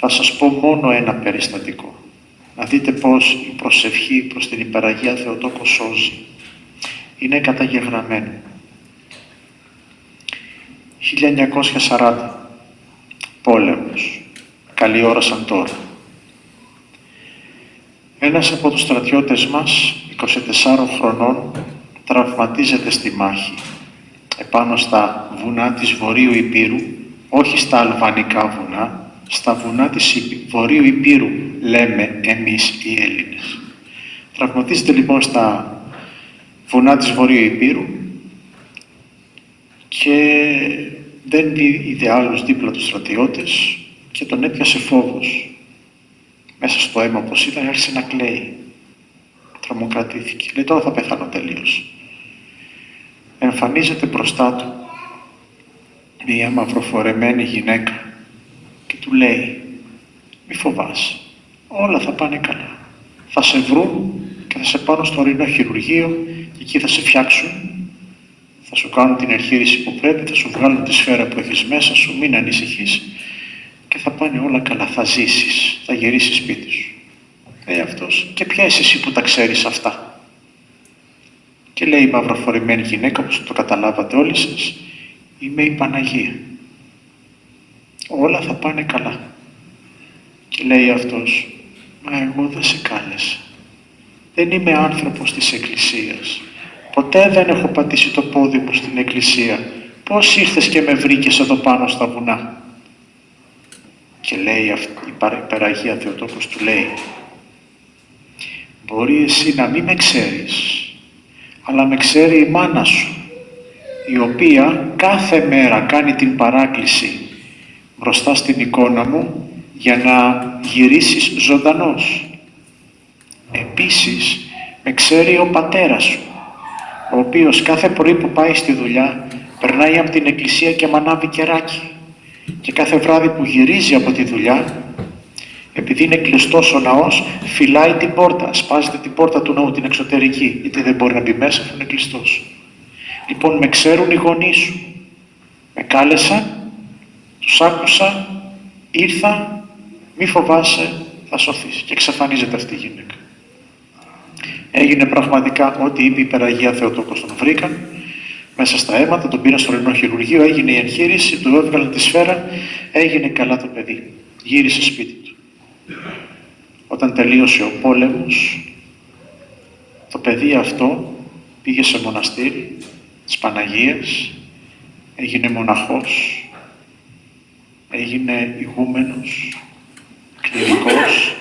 Θα σας πω μόνο ένα περιστατικό. Να δείτε πώς η προσευχή προς την Υπεραγία Θεοτόκο σώζει. Είναι καταγεγραμμένο. 1940. Πόλεμος. Καλή ώρα σαν τώρα. Ένας από τους στρατιώτες μας, 24 χρονών, τραυματίζεται στη μάχη επάνω στα βουνά της Βορείου Υπήρου, όχι στα αλβανικά βουνά, στα βουνά της Βορείου Υπήρου, λέμε εμείς οι Έλληνες. Τραυματίζεται λοιπόν στα βουνά της Βορείου Υπήρου και δεν είδε άλλους δίπλα τους στρατιώτες και τον έπιασε φόβος. Μέσα στο αίμα όπως ήταν άρχισε να κλαίει. Τρομοκρατήθηκε. Λέει τώρα θα πεθάνω τελείως εμφανίζεται μπροστά του μία μαυροφορεμένη γυναίκα και του λέει «Μη φοβάσαι, όλα θα πάνε καλά. Θα σε βρουν και θα σε πάρουν στο ορεινό χειρουργείο και εκεί θα σε φτιάξουν. Θα σου κάνουν την εγχείρηση που πρέπει, θα σου βγάλουν τη σφαίρα που έχεις μέσα σου, μην ανησυχείς. Και θα πάνε όλα καλά, θα ζήσεις, θα γυρίσεις σπίτι σου. Λέει αυτός, και ποια είσαι εσύ που τα ξέρεις αυτά; Και λέει η μαυροφορημένη γυναίκα, όπως το καταλάβατε όλοι σας, είμαι η Παναγία. Όλα θα πάνε καλά. Και λέει αυτός, μα εγώ δεν σε κάλεσα. Δεν είμαι άνθρωπος της Εκκλησίας. Ποτέ δεν έχω πατήσει το πόδι μου στην Εκκλησία. Πώς ήρθες και με βρήκες εδώ πάνω στα βουνά; Και λέει αυτή, η Περαγία Θεοτόκος του λέει, μπορεί εσύ να μην με ξέρεις, αλλά με ξέρει η μάνα σου, η οποία κάθε μέρα κάνει την παράκληση μπροστά στην εικόνα μου για να γυρίσεις ζωντανός. Επίσης, με ξέρει ο πατέρας σου, ο οποίος κάθε πρωί που πάει στη δουλειά περνάει από την εκκλησία και μανάβει κεράκι και κάθε βράδυ που γυρίζει από τη δουλειά επειδή είναι κλειστός ο ναός, φυλάει την πόρτα, σπάζεται την πόρτα του ναού, την εξωτερική, γιατί δεν μπορεί να μπει μέσα αφού είναι κλειστός. Λοιπόν, με ξέρουν οι γονείς σου. Με κάλεσαν, τους άκουσα, ήρθα, μη φοβάσαι, θα σωθείς. Και εξαφανίζεται αυτή η γυναίκα. Έγινε πραγματικά ό,τι είπε η Υπεραγία Θεοτόκος τον βρήκαν, μέσα στα αίματα, τον πήραν στο ρενό χειρουργείο, έγινε η εγχείρηση, του έβγαλαν τη σφαίρα, έγινε καλά το παιδί. Γύρισε σπίτι του. Όταν τελείωσε ο πόλεμος, το παιδί αυτό πήγε σε μοναστήρι της Παναγίας, έγινε μοναχός, έγινε ηγούμενος, κληρικός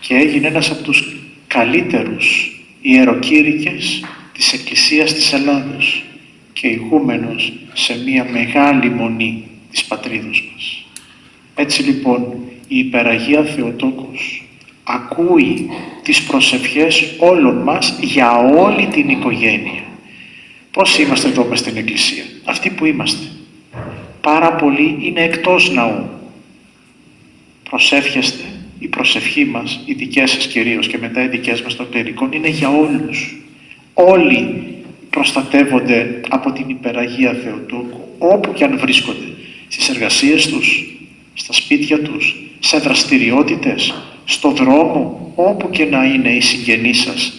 και έγινε ένας από τους καλύτερους ιεροκήρυκες της Εκκλησίας της Ελλάδος και ηγούμενος σε μια μεγάλη μονή της πατρίδος μας. Έτσι λοιπόν η Υπεραγία Θεοτόκος ακούει τις προσευχές όλων μας για όλη την οικογένεια. Πώς είμαστε εδώ μες στην Εκκλησία, αυτοί που είμαστε. Πάρα πολλοί είναι εκτός ναού. Προσεύχεστε, η προσευχή μας, οι δικές σας κυρίως και μετά οι δικές μας των κληρικών, είναι για όλους. Όλοι προστατεύονται από την Υπεραγία Θεοτόκου, όπου και αν βρίσκονται, στις εργασίες τους, στα σπίτια τους, σε δραστηριότητες, στο δρόμο, όπου και να είναι οι συγγενείς σας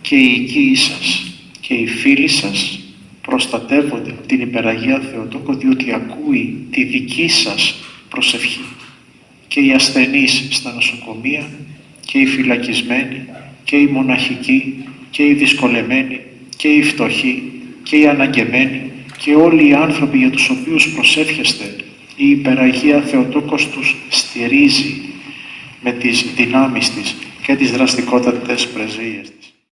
και οι οικοί σας και οι φίλοι σας προστατεύονται από την Υπεραγία Θεοτόκο διότι ακούει τη δική σας προσευχή. Και οι ασθενείς στα νοσοκομεία και οι φυλακισμένοι και οι μοναχικοί και οι δυσκολεμένοι και οι φτωχοί και οι αναγκεμένοι και όλοι οι άνθρωποι για τους οποίους προσεύχεστε η υπεραγία Θεοτόκος τους στηρίζει με τις δυνάμεις της και τις δραστικότατες πρεσβείες